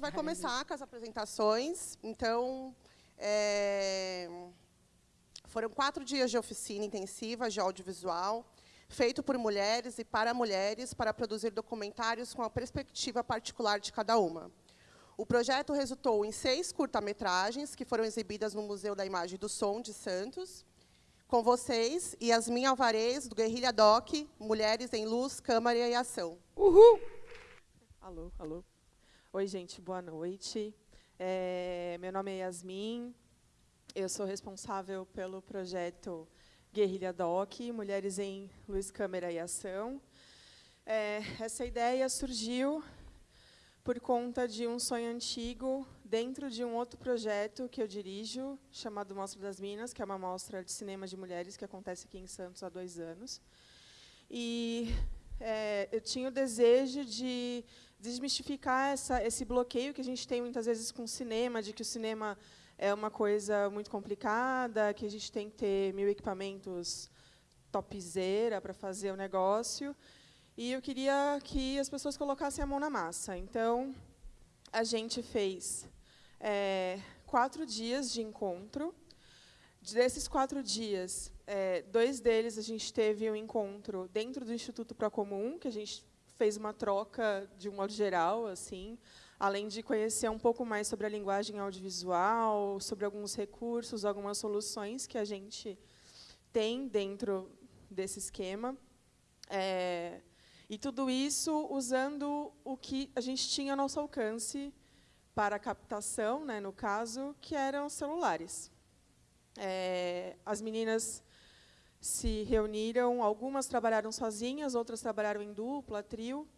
vai começar com as apresentações. Então, é, foram quatro dias de oficina intensiva de audiovisual, feito por mulheres e para mulheres, para produzir documentários com a perspectiva particular de cada uma. O projeto resultou em seis curta-metragens, que foram exibidas no Museu da Imagem do Som de Santos, com vocês, Yasmin Alvarez, do Guerrilha Doc, Mulheres em Luz, Câmara e Ação. Uhul! Alô, alô. Oi, gente, boa noite. É, meu nome é Yasmin, eu sou responsável pelo projeto Guerrilha Doc, Mulheres em Luz, Câmara e Ação. É, essa ideia surgiu por conta de um sonho antigo dentro de um outro projeto que eu dirijo, chamado Mostra das Minas, que é uma mostra de cinema de mulheres que acontece aqui em Santos há dois anos. E é, eu tinha o desejo de desmistificar essa, esse bloqueio que a gente tem muitas vezes com o cinema, de que o cinema é uma coisa muito complicada, que a gente tem que ter mil equipamentos topzera para fazer o negócio. E eu queria que as pessoas colocassem a mão na massa. Então, a gente fez é, quatro dias de encontro. Desses quatro dias, é, dois deles a gente teve um encontro dentro do Instituto Procomum, que a gente fez uma troca de um modo geral, assim, além de conhecer um pouco mais sobre a linguagem audiovisual, sobre alguns recursos, algumas soluções que a gente tem dentro desse esquema. É, e tudo isso usando o que a gente tinha ao nosso alcance para captação, né, no caso, que eram celulares. É, as meninas se reuniram, algumas trabalharam sozinhas, outras trabalharam em dupla, trio,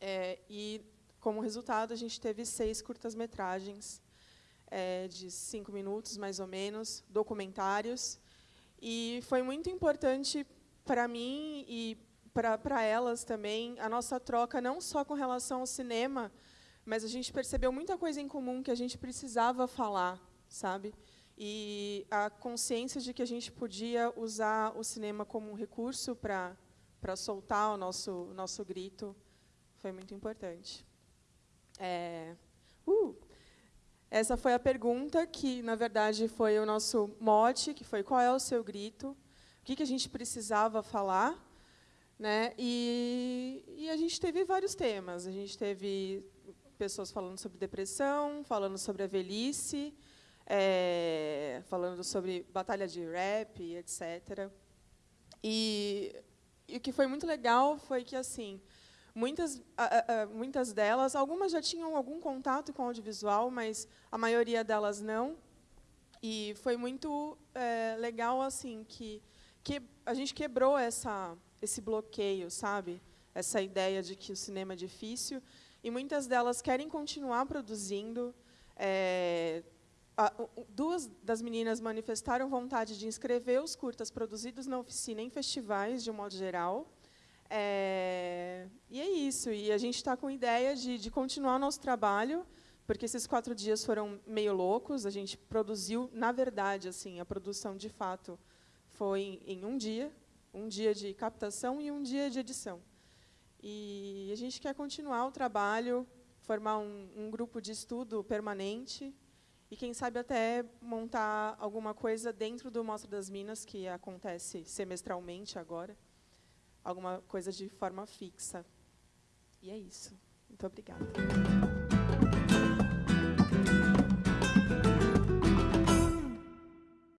é, e, como resultado, a gente teve seis curtas-metragens é, de cinco minutos, mais ou menos, documentários, e foi muito importante para mim e para elas também a nossa troca, não só com relação ao cinema, mas a gente percebeu muita coisa em comum que a gente precisava falar, sabe? E a consciência de que a gente podia usar o cinema como um recurso para para soltar o nosso nosso grito foi muito importante. É, uh, essa foi a pergunta que, na verdade, foi o nosso mote, que foi qual é o seu grito, o que, que a gente precisava falar, né? E, e a gente teve vários temas. A gente teve pessoas falando sobre depressão, falando sobre a velhice, é, falando sobre batalha de rap, etc. E, e, o que foi muito legal foi que assim muitas a, a, muitas delas, algumas já tinham algum contato com audiovisual, mas a maioria delas não. E foi muito é, legal assim que, que a gente quebrou essa esse bloqueio, sabe? Essa ideia de que o cinema é difícil e muitas delas querem continuar produzindo. É, a, duas das meninas manifestaram vontade de inscrever os curtas produzidos na oficina em festivais, de um modo geral. É, e é isso. E a gente está com ideia de, de continuar o nosso trabalho, porque esses quatro dias foram meio loucos. A gente produziu, na verdade, assim, a produção de fato foi em um dia, um dia de captação e um dia de edição. E a gente quer continuar o trabalho, formar um, um grupo de estudo permanente e, quem sabe, até montar alguma coisa dentro do Mostra das Minas, que acontece semestralmente agora, alguma coisa de forma fixa. E é isso. Muito obrigada.